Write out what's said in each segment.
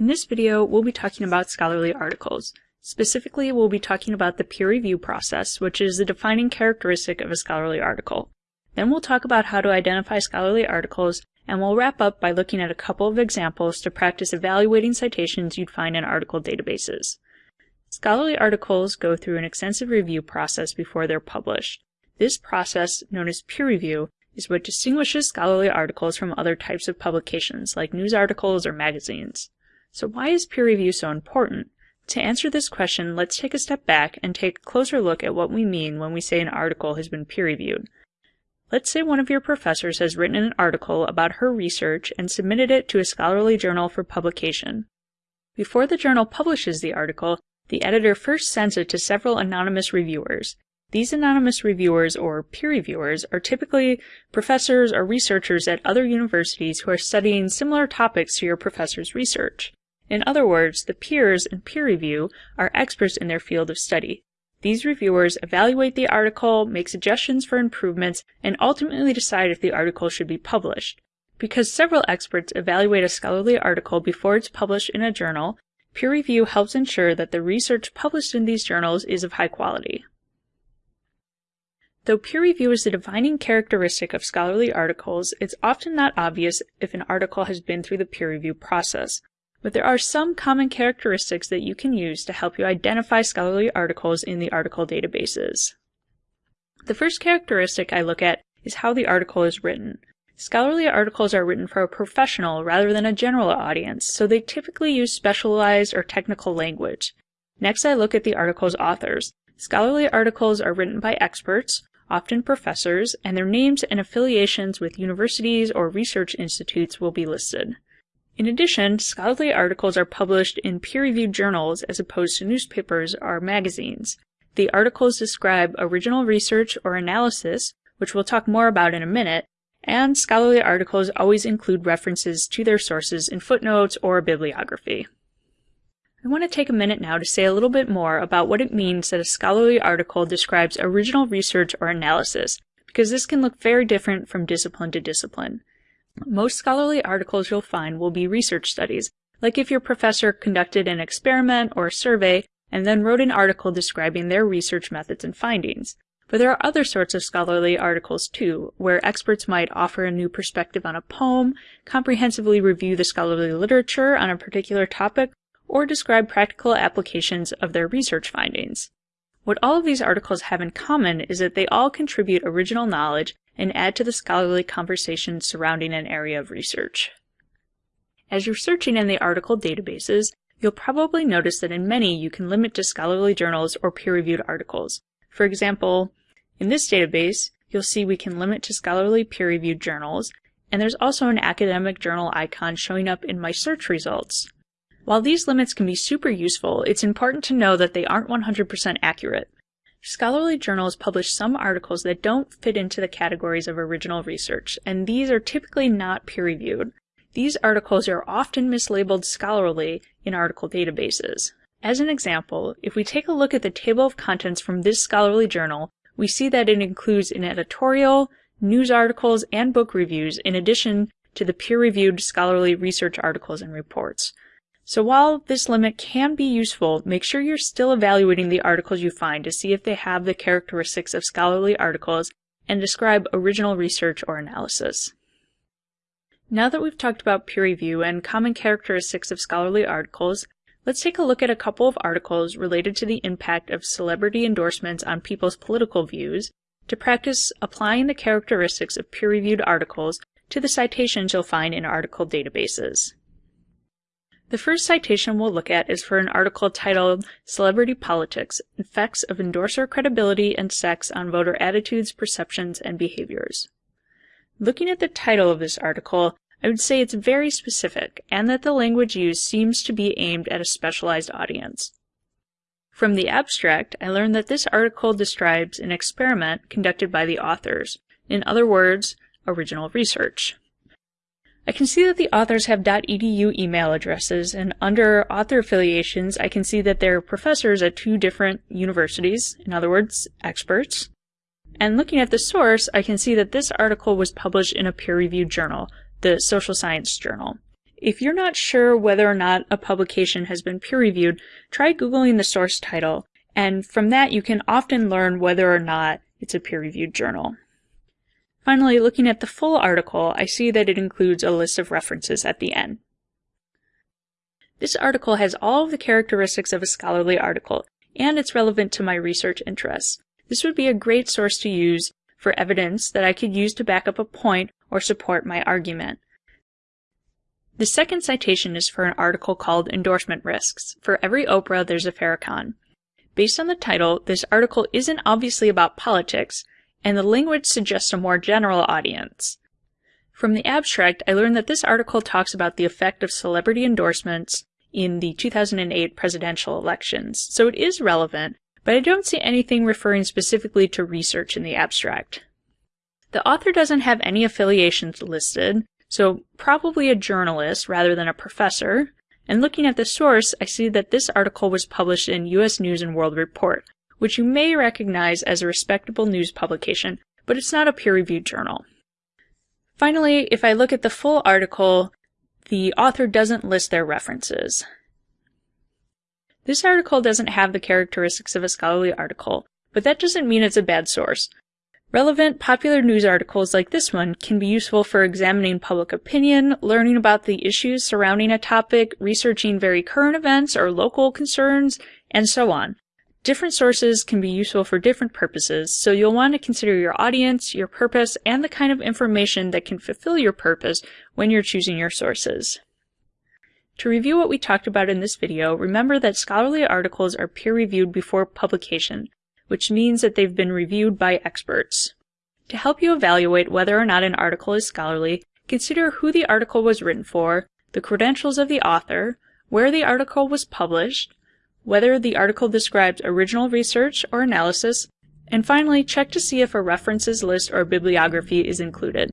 In this video, we'll be talking about scholarly articles. Specifically, we'll be talking about the peer review process, which is the defining characteristic of a scholarly article. Then we'll talk about how to identify scholarly articles, and we'll wrap up by looking at a couple of examples to practice evaluating citations you'd find in article databases. Scholarly articles go through an extensive review process before they're published. This process, known as peer review, is what distinguishes scholarly articles from other types of publications, like news articles or magazines. So why is peer review so important? To answer this question, let's take a step back and take a closer look at what we mean when we say an article has been peer reviewed. Let's say one of your professors has written an article about her research and submitted it to a scholarly journal for publication. Before the journal publishes the article, the editor first sends it to several anonymous reviewers. These anonymous reviewers, or peer reviewers, are typically professors or researchers at other universities who are studying similar topics to your professor's research. In other words, the peers in peer review are experts in their field of study. These reviewers evaluate the article, make suggestions for improvements, and ultimately decide if the article should be published. Because several experts evaluate a scholarly article before it's published in a journal, peer review helps ensure that the research published in these journals is of high quality. Though peer review is the defining characteristic of scholarly articles, it's often not obvious if an article has been through the peer review process. But there are some common characteristics that you can use to help you identify scholarly articles in the article databases. The first characteristic I look at is how the article is written. Scholarly articles are written for a professional rather than a general audience, so they typically use specialized or technical language. Next, I look at the article's authors. Scholarly articles are written by experts, often professors, and their names and affiliations with universities or research institutes will be listed. In addition, scholarly articles are published in peer-reviewed journals as opposed to newspapers or magazines. The articles describe original research or analysis, which we'll talk more about in a minute, and scholarly articles always include references to their sources in footnotes or bibliography. I want to take a minute now to say a little bit more about what it means that a scholarly article describes original research or analysis, because this can look very different from discipline to discipline. Most scholarly articles you'll find will be research studies, like if your professor conducted an experiment or a survey and then wrote an article describing their research methods and findings. But there are other sorts of scholarly articles too, where experts might offer a new perspective on a poem, comprehensively review the scholarly literature on a particular topic, or describe practical applications of their research findings. What all of these articles have in common is that they all contribute original knowledge and add to the scholarly conversation surrounding an area of research. As you're searching in the article databases, you'll probably notice that in many you can limit to scholarly journals or peer-reviewed articles. For example, in this database, you'll see we can limit to scholarly peer-reviewed journals, and there's also an academic journal icon showing up in my search results. While these limits can be super useful, it's important to know that they aren't 100% accurate. Scholarly journals publish some articles that don't fit into the categories of original research, and these are typically not peer-reviewed. These articles are often mislabeled scholarly in article databases. As an example, if we take a look at the table of contents from this scholarly journal, we see that it includes an editorial, news articles, and book reviews in addition to the peer-reviewed scholarly research articles and reports. So while this limit can be useful, make sure you're still evaluating the articles you find to see if they have the characteristics of scholarly articles and describe original research or analysis. Now that we've talked about peer review and common characteristics of scholarly articles, let's take a look at a couple of articles related to the impact of celebrity endorsements on people's political views to practice applying the characteristics of peer-reviewed articles to the citations you'll find in article databases. The first citation we'll look at is for an article titled Celebrity Politics Effects of Endorser Credibility and Sex on Voter Attitudes, Perceptions, and Behaviors. Looking at the title of this article, I would say it's very specific and that the language used seems to be aimed at a specialized audience. From the abstract, I learned that this article describes an experiment conducted by the authors, in other words, original research. I can see that the authors have .edu email addresses, and under author affiliations, I can see that they're professors at two different universities, in other words, experts. And looking at the source, I can see that this article was published in a peer-reviewed journal, the Social Science Journal. If you're not sure whether or not a publication has been peer-reviewed, try Googling the source title, and from that you can often learn whether or not it's a peer-reviewed journal. Finally, looking at the full article, I see that it includes a list of references at the end. This article has all of the characteristics of a scholarly article, and it's relevant to my research interests. This would be a great source to use for evidence that I could use to back up a point or support my argument. The second citation is for an article called Endorsement Risks. For every Oprah, there's a Farrakhan. Based on the title, this article isn't obviously about politics, and the language suggests a more general audience. From the abstract, I learned that this article talks about the effect of celebrity endorsements in the 2008 presidential elections, so it is relevant, but I don't see anything referring specifically to research in the abstract. The author doesn't have any affiliations listed, so probably a journalist rather than a professor, and looking at the source, I see that this article was published in US News and World Report, which you may recognize as a respectable news publication, but it's not a peer-reviewed journal. Finally, if I look at the full article, the author doesn't list their references. This article doesn't have the characteristics of a scholarly article, but that doesn't mean it's a bad source. Relevant, popular news articles like this one can be useful for examining public opinion, learning about the issues surrounding a topic, researching very current events or local concerns, and so on. Different sources can be useful for different purposes, so you'll want to consider your audience, your purpose, and the kind of information that can fulfill your purpose when you're choosing your sources. To review what we talked about in this video, remember that scholarly articles are peer-reviewed before publication, which means that they've been reviewed by experts. To help you evaluate whether or not an article is scholarly, consider who the article was written for, the credentials of the author, where the article was published, whether the article describes original research or analysis, and finally, check to see if a references list or bibliography is included.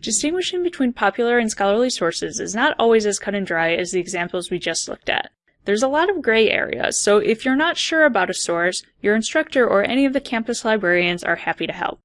Distinguishing between popular and scholarly sources is not always as cut and dry as the examples we just looked at. There's a lot of gray areas, so if you're not sure about a source, your instructor or any of the campus librarians are happy to help.